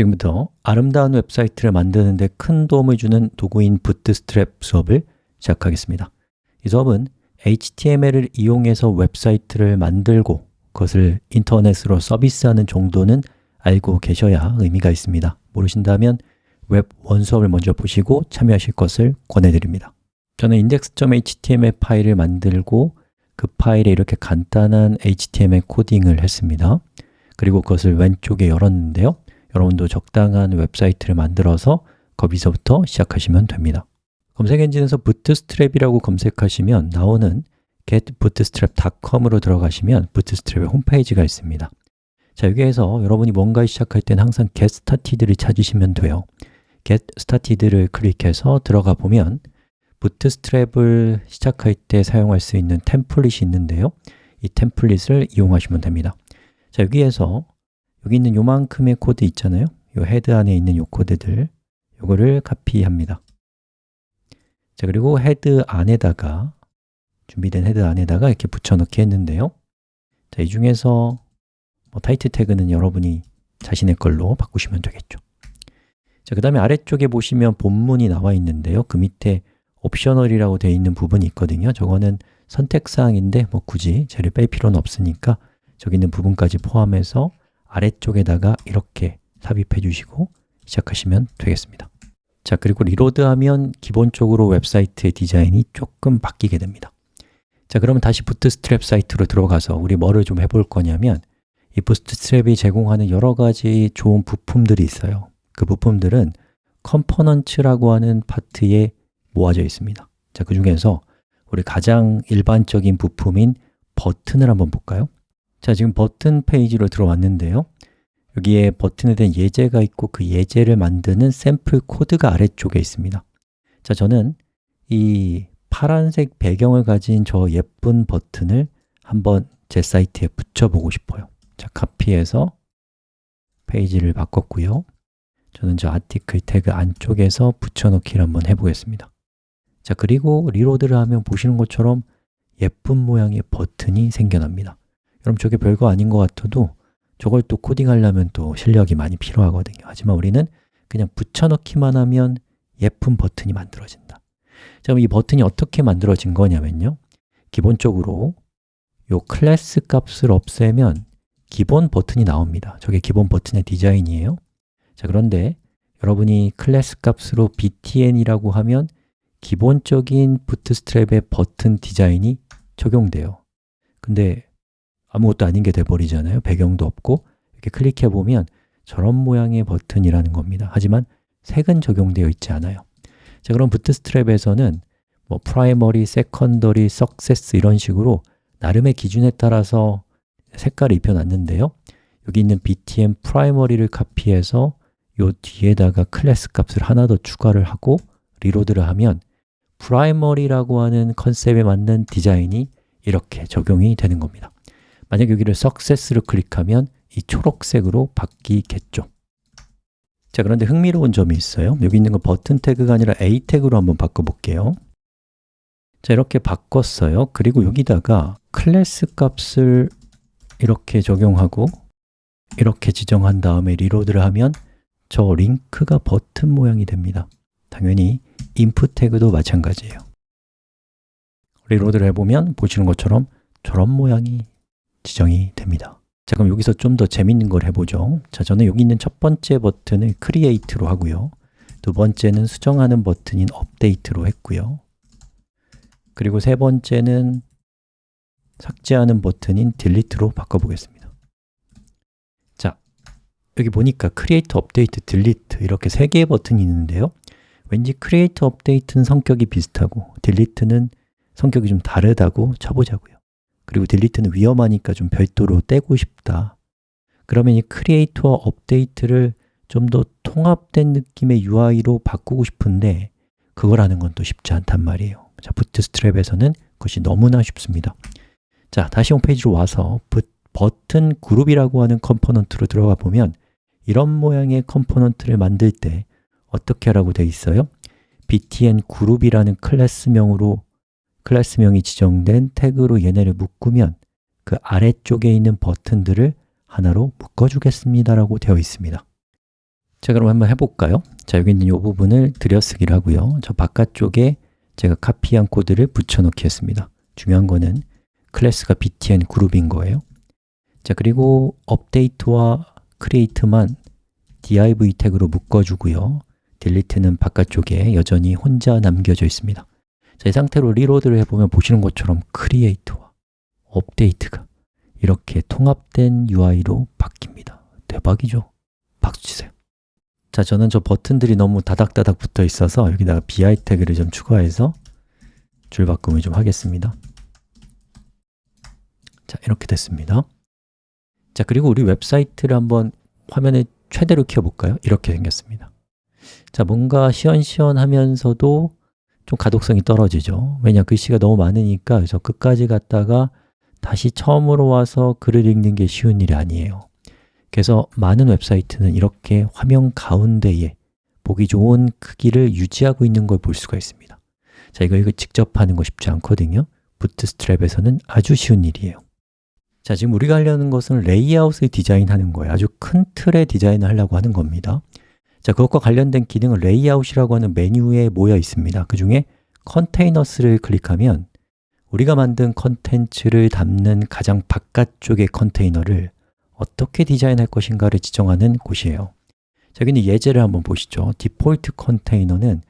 지금부터 아름다운 웹사이트를 만드는 데 큰 도움을 주는 도구인 부트스트랩 수업을 시작하겠습니다. 이 수업은 HTML을 이용해서 웹사이트를 만들고 그것을 인터넷으로 서비스하는 정도는 알고 계셔야 의미가 있습니다. 모르신다면 WEB1 수업을 먼저 보시고 참여하실 것을 권해드립니다. 저는 index.html 파일을 만들고 그 파일에 이렇게 간단한 HTML 코딩을 했습니다. 그리고 그것을 왼쪽에 열었는데요 여러분도 적당한 웹사이트를 만들어서 거기서부터 시작하시면 됩니다. 검색 엔진에서 부트스트랩이라고 검색하시면 나오는 getbootstrap.com으로 들어가시면 부트스트랩의 홈페이지가 있습니다. 자, 여기에서 여러분이 뭔가 시작할 때는 항상 get started를 찾으시면 돼요. get started를 클릭해서 들어가 보면 부트스트랩을 시작할 때 사용할 수 있는 템플릿이 있는데요. 이 템플릿을 이용하시면 됩니다. 자, 여기에서 여기 있는 요만큼의 코드 있잖아요. 요 헤드 안에 있는 요 코드들. 요거를 카피합니다. 자 그리고 헤드 안에다가 준비된 헤드 안에다가 이렇게 붙여넣기 했는데요. 자, 이 중에서 뭐 타이틀 태그는 여러분이 자신의 걸로 바꾸시면 되겠죠. 자, 그 다음에 아래쪽에 보시면 본문이 나와 있는데요. 그 밑에 옵셔널이라고 되어 있는 부분이 있거든요. 저거는 선택사항인데 뭐 굳이 쟤를 뺄 필요는 없으니까 저기 있는 부분까지 포함해서 아래쪽에다가 이렇게 삽입해 주시고 시작하시면 되겠습니다. 자, 그리고 리로드하면 기본적으로 웹사이트의 디자인이 조금 바뀌게 됩니다. 자, 그러면 다시 부트스트랩 사이트로 들어가서 우리 뭐를 좀 해볼 거냐면 이 부트스트랩이 제공하는 여러 가지 좋은 부품들이 있어요. 그 부품들은 components라고 하는 파트에 모아져 있습니다. 자, 그 중에서 우리 가장 일반적인 부품인 버튼을 한번 볼까요? 자, 지금 버튼 페이지로 들어왔는데요. 여기에 버튼에 대한 예제가 있고 그 예제를 만드는 샘플 코드가 아래쪽에 있습니다. 자, 저는 이 파란색 배경을 가진 저 예쁜 버튼을 한번 제 사이트에 붙여보고 싶어요. 자, 카피해서 페이지를 바꿨고요. 저는 저 아티클 태그 안쪽에서 붙여넣기를 한번 해보겠습니다. 자, 그리고 리로드를 하면 보시는 것처럼 예쁜 모양의 버튼이 생겨납니다 여러분 저게 별거 아닌 것 같아도 저걸 또 코딩하려면 또 실력이 많이 필요하거든요. 하지만 우리는 그냥 붙여넣기만 하면 예쁜 버튼이 만들어진다. 자, 그럼 이 버튼이 어떻게 만들어진 거냐면요. 기본적으로 요 클래스 값을 없애면 기본 버튼이 나옵니다. 저게 기본 버튼의 디자인이에요. 자, 그런데 여러분이 클래스 값으로 btn이라고 하면 기본적인 부트스트랩의 버튼 디자인이 적용돼요. 근데 아무것도 아닌 게 돼버리잖아요. 배경도 없고 이렇게 클릭해 보면 저런 모양의 버튼이라는 겁니다. 하지만 색은 적용되어 있지 않아요. 자 그럼 부트스트랩에서는 뭐 primary, secondary, success 이런 식으로 나름의 기준에 따라서 색깔을 입혀놨는데요. 여기 있는 btn primary를 카피해서 요 뒤에다가 클래스 값을 하나 더 추가를 하고 reload를 하면 primary라고 하는 컨셉에 맞는 디자인이 이렇게 적용이 되는 겁니다 만약 여기를 success를 클릭하면 이 초록색으로 바뀌겠죠. 자, 그런데 흥미로운 점이 있어요. 여기 있는 거 버튼 태그가 아니라 a 태그로 한번 바꿔볼게요. 자, 이렇게 바꿨어요. 그리고 여기다가 클래스 값을 이렇게 적용하고 이렇게 지정한 다음에 reload를 하면 저 링크가 버튼 모양이 됩니다. 당연히 input 태그도 마찬가지예요. reload를 해보면 보시는 것처럼 저런 모양이 지정이 됩니다. 자 그럼 여기서 좀 더 재밌는 걸 해보죠. 자 저는 여기 있는 첫 번째 버튼을 create로 하고요. 두 번째는 수정하는 버튼인 update로 했고요. 그리고 세 번째는 삭제하는 버튼인 delete로 바꿔보겠습니다. 자, 여기 보니까 create, update, delete 이렇게 세 개의 버튼이 있는데요. 왠지 create, update는 성격이 비슷하고 delete는 성격이 좀 다르다고 쳐보자고요 그리고 delete는 위험하니까 좀 별도로 떼고 싶다. 그러면 이 create와 업데이트를 좀 더 통합된 느낌의 UI로 바꾸고 싶은데 그걸 하는 건 또 쉽지 않단 말이에요. 자, 부트스트랩에서는 그것이 너무나 쉽습니다. 자, 다시 홈페이지로 와서 버튼 그룹이라고 하는 컴포넌트로 들어가 보면 이런 모양의 컴포넌트를 만들 때 어떻게 하라고 되어 있어요? btn 그룹이라는 클래스명으로 클래스명이 지정된 태그로 얘네를 묶으면 그 아래쪽에 있는 버튼들을 하나로 묶어주겠습니다 라고 되어 있습니다. 자, 그럼 한번 해볼까요? 자, 여기 있는 이 부분을 들여쓰기를 하고요. 저 바깥쪽에 제가 카피한 코드를 붙여넣기 했습니다. 중요한 거는 클래스가 btn 그룹인 거예요. 자, 그리고 업데이트와 create만 div 태그로 묶어주고요. delete는 바깥쪽에 여전히 혼자 남겨져 있습니다 자, 이 상태로 리로드를 해보면 보시는 것처럼 create와 업데이트가 이렇게 통합된 UI로 바뀝니다. 대박이죠? 박수 치세요. 자, 저는 저 버튼들이 너무 다닥다닥 붙어 있어서 여기다가 bi 태그를 좀 추가해서 줄 바꿈을 좀 하겠습니다. 자, 이렇게 됐습니다. 자, 그리고 우리 웹사이트를 한번 화면에 최대로 키워볼까요? 이렇게 생겼습니다. 자, 뭔가 시원시원하면서도 좀 가독성이 떨어지죠. 왜냐, 글씨가 너무 많으니까 저 끝까지 갔다가 다시 처음으로 와서 글을 읽는 게 쉬운 일이 아니에요. 그래서 많은 웹사이트는 이렇게 화면 가운데에 보기 좋은 크기를 유지하고 있는 걸 볼 수가 있습니다. 자, 이거, 이거 직접 하는 거 쉽지 않거든요. 부트스트랩에서는 아주 쉬운 일이에요. 자, 지금 우리가 하려는 것은 레이아웃을 디자인하는 거예요. 아주 큰 틀의 디자인을 하려고 하는 겁니다 자, 그것과 관련된 기능은 레이아웃이라고 하는 메뉴에 모여 있습니다. 그 중에 containers를 클릭하면 우리가 만든 컨텐츠를 담는 가장 바깥쪽의 컨테이너를 어떻게 디자인할 것인가를 지정하는 곳이에요. 자, 여기는 예제를 한번 보시죠. 디폴트 컨테이너는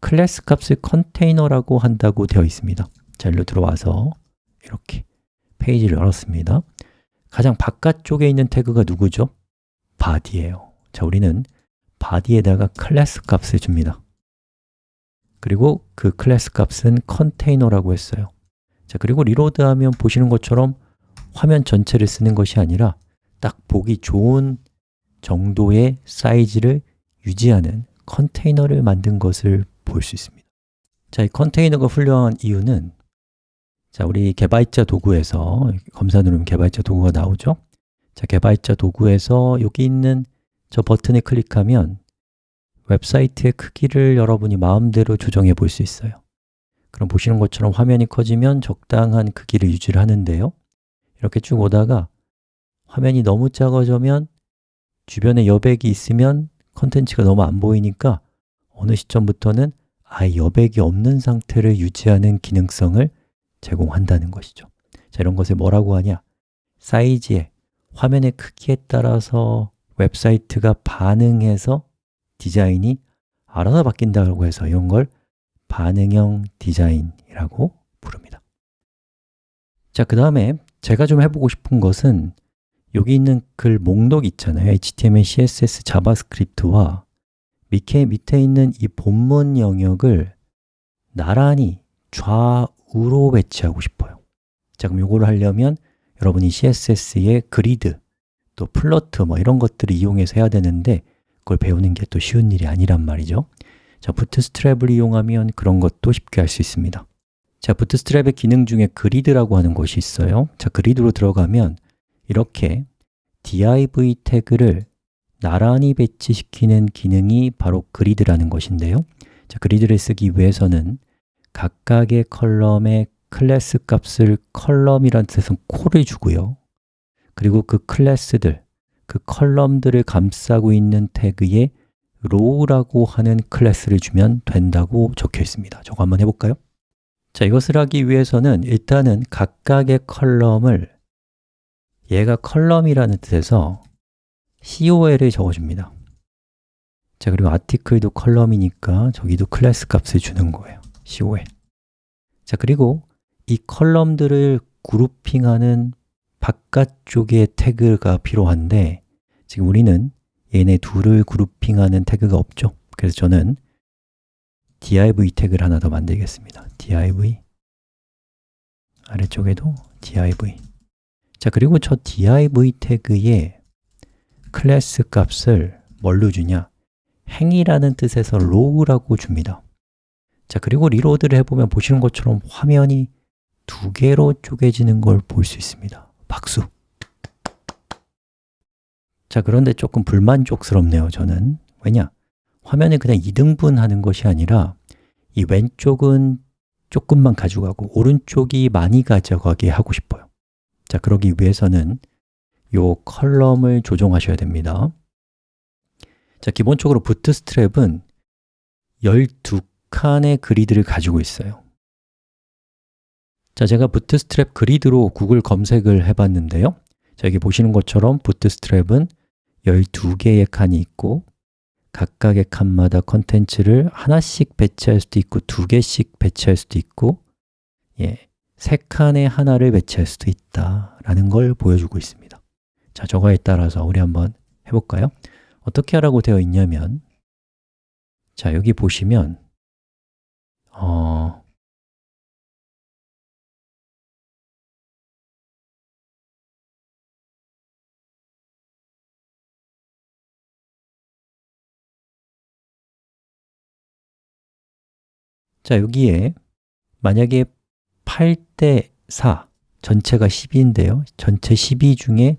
클래스 값을 container라고 한다고 되어 있습니다. 자, 일로 들어와서 이렇게 페이지를 열었습니다. 가장 바깥쪽에 있는 태그가 누구죠? body예요. 자, 우리는 body에다가 클래스 값을 줍니다. 그리고 그 클래스 값은 container라고 했어요. 자, 그리고 reload하면 보시는 것처럼 화면 전체를 쓰는 것이 아니라 딱 보기 좋은 정도의 사이즈를 유지하는 컨테이너를 만든 것을 볼 수 있습니다. 자, 이 컨테이너가 훌륭한 이유는 자, 우리 개발자 도구에서 검사 누르면 개발자 도구가 나오죠? 자, 개발자 도구에서 여기 있는 저 버튼을 클릭하면 웹사이트의 크기를 여러분이 마음대로 조정해 볼 수 있어요. 그럼 보시는 것처럼 화면이 커지면 적당한 크기를 유지를 하는데요. 이렇게 쭉 오다가 화면이 너무 작아지면 주변에 여백이 있으면 컨텐츠가 너무 안 보이니까 어느 시점부터는 아예 여백이 없는 상태를 유지하는 기능성을 제공한다는 것이죠. 자, 이런 것을 뭐라고 하냐? 사이즈에, 화면의 크기에 따라서 웹사이트가 반응해서 디자인이 알아서 바뀐다고 해서 이런 걸 반응형 디자인이라고 부릅니다. 자, 그 다음에 제가 좀 해보고 싶은 것은 여기 있는 글 목록 있잖아요. HTML, CSS, JavaScript와 밑에, 밑에 있는 이 본문 영역을 나란히 좌우로 배치하고 싶어요. 자, 그럼 이걸 하려면 여러분이 CSS의 grid, 또 float 뭐 이런 것들을 이용해서 해야 되는데 그걸 배우는 게 또 쉬운 일이 아니란 말이죠. 자, 부트스트랩을 이용하면 그런 것도 쉽게 할 수 있습니다. 자, 부트스트랩의 기능 중에 grid라고 하는 것이 있어요. 자, grid로 들어가면 이렇게 div 태그를 나란히 배치시키는 기능이 바로 grid라는 것인데요. 자, grid를 쓰기 위해서는 각각의 column의 클래스 값을 column이라는 뜻에서 col을 주고요 그리고 그 클래스들, 그 column들을 감싸고 있는 태그에 row라고 하는 클래스를 주면 된다고 적혀 있습니다. 저거 한번 해볼까요? 자, 이것을 하기 위해서는 일단은 각각의 컬럼을 얘가 column이라는 뜻에서 col을 적어줍니다. 자, 그리고 article도 column이니까 저기도 클래스 값을 주는 거예요. Col 자, 그리고 이 column들을 grouping하는 바깥쪽에 태그가 필요한데 지금 우리는 얘네 둘을 grouping하는 태그가 없죠. 그래서 저는 div 태그를 하나 더 만들겠습니다. Div 아래쪽에도 div 자, 그리고 저 div 태그에 클래스 값을 뭘로 주냐? 행이라는 뜻에서 row라고 줍니다. 자, 그리고 reload를 해보면 보시는 것처럼 화면이 두 개로 쪼개지는 걸 볼 수 있습니다 박수! 자, 그런데 조금 불만족스럽네요, 저는 왜냐? 화면을 그냥 2등분 하는 것이 아니라 이 왼쪽은 조금만 가져가고 오른쪽이 많이 가져가게 하고 싶어요 자, 그러기 위해서는 이 컬럼을 조정하셔야 됩니다 자, 기본적으로 부트스트랩은 12칸의 그리드를 가지고 있어요 자, 제가 부트스트랩 그리드로 구글 검색을 해봤는데요 자, 여기 보시는 것처럼 부트스트랩은 12개의 칸이 있고 각각의 칸마다 컨텐츠를 하나씩 배치할 수도 있고 두 개씩 배치할 수도 있고 예, 세 칸에 하나를 배치할 수도 있다라는 걸 보여주고 있습니다 자, 저거에 따라서 우리 한번 해볼까요? 어떻게 하라고 되어 있냐면 자, 여기 보시면 어, 자, 여기에 만약에 8대 4, 전체가 12인데요. 전체 12 중에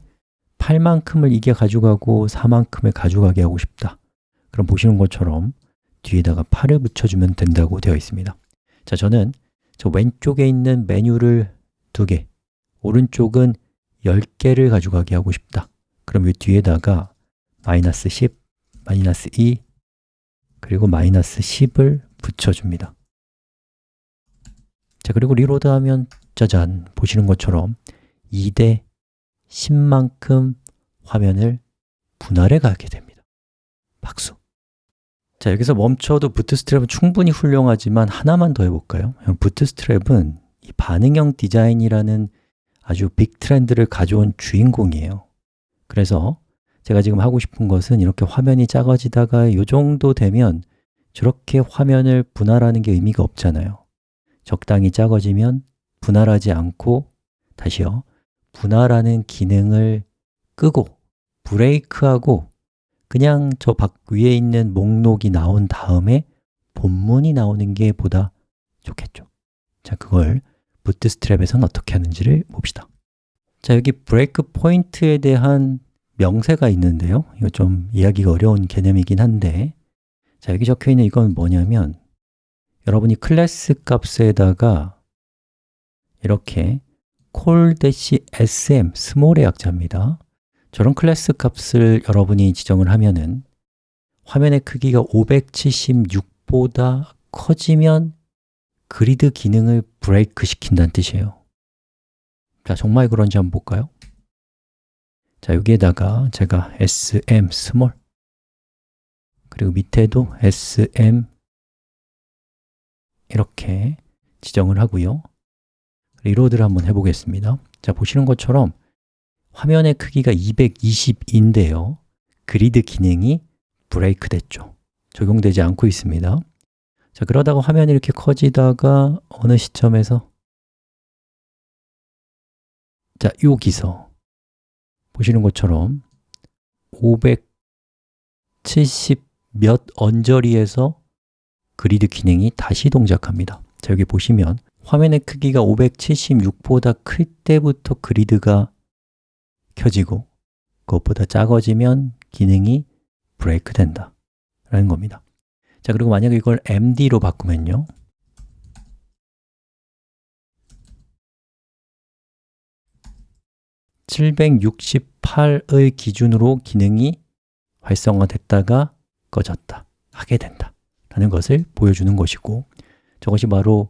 8만큼을 이게 가져가고 4만큼을 가져가게 하고 싶다. 그럼 보시는 것처럼 뒤에다가 8을 붙여주면 된다고 되어 있습니다. 자, 저는 저 왼쪽에 있는 메뉴를 2개 오른쪽은 10개를 가져가게 하고 싶다. 그럼 이 뒤에다가 마이너스 10, 마이너스 2, 그리고 마이너스 10을 붙여줍니다 자, 그리고 리로드하면 짜잔, 보시는 것처럼 2대 10만큼 화면을 분할해 가게 됩니다 박수! 자, 여기서 멈춰도 부트스트랩은 충분히 훌륭하지만 하나만 더 해볼까요? 부트스트랩은 이 반응형 디자인이라는 아주 빅 트렌드를 가져온 주인공이에요 그래서 제가 지금 하고 싶은 것은 이렇게 화면이 작아지다가 이 정도 되면 저렇게 화면을 분할하는 게 의미가 없잖아요 적당히 작아지면 분할하지 않고 다시요. 분할하는 기능을 끄고 브레이크하고 그냥 저 밖 위에 있는 목록이 나온 다음에 본문이 나오는 게 보다 좋겠죠. 자, 그걸 부트스트랩에서는 어떻게 하는지를 봅시다. 자, 여기 브레이크 포인트에 대한 명세가 있는데요. 이거 좀 이야기가 어려운 개념이긴 한데. 자, 여기 적혀 있는 이건 뭐냐면 여러분이 클래스 값에다가 이렇게 col-sm, small의 약자입니다 저런 클래스 값을 여러분이 지정을 하면은 화면의 크기가 576보다 커지면 그리드 기능을 브레이크 시킨다는 뜻이에요 자, 정말 그런지 한번 볼까요? 자, 여기에다가 제가 sm, small 그리고 밑에도 sm, 이렇게 지정을 하고요. reload를 한번 해보겠습니다. 자, 보시는 것처럼 화면의 크기가 220인데요. 그리드 기능이 브레이크 됐죠. 적용되지 않고 있습니다. 자, 그러다가 화면이 이렇게 커지다가 어느 시점에서 자, 여기서 보시는 것처럼 570 몇 언저리에서 그리드 기능이 다시 동작합니다. 자, 여기 보시면 화면의 크기가 576보다 클 때부터 그리드가 켜지고 그것보다 작아지면 기능이 브레이크 된다. 라는 겁니다. 자, 그리고 만약에 이걸 MD로 바꾸면요. (768의) 기준으로 기능이 활성화됐다가 꺼졌다. 하게 된다 라는 것을 보여주는 것이고 저것이 바로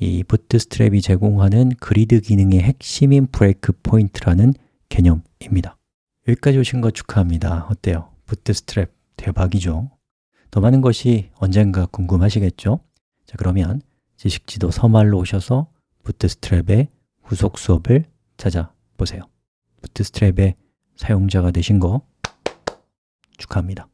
이 부트스트랩이 제공하는 그리드 기능의 핵심인 break point라는 개념입니다 여기까지 오신 것 축하합니다 어때요? 부트스트랩 대박이죠? 더 많은 것이 언젠가 궁금하시겠죠? 자 그러면 지식지도 서말로 오셔서 부트스트랩의 후속 수업을 찾아보세요 부트스트랩의 사용자가 되신 거 축하합니다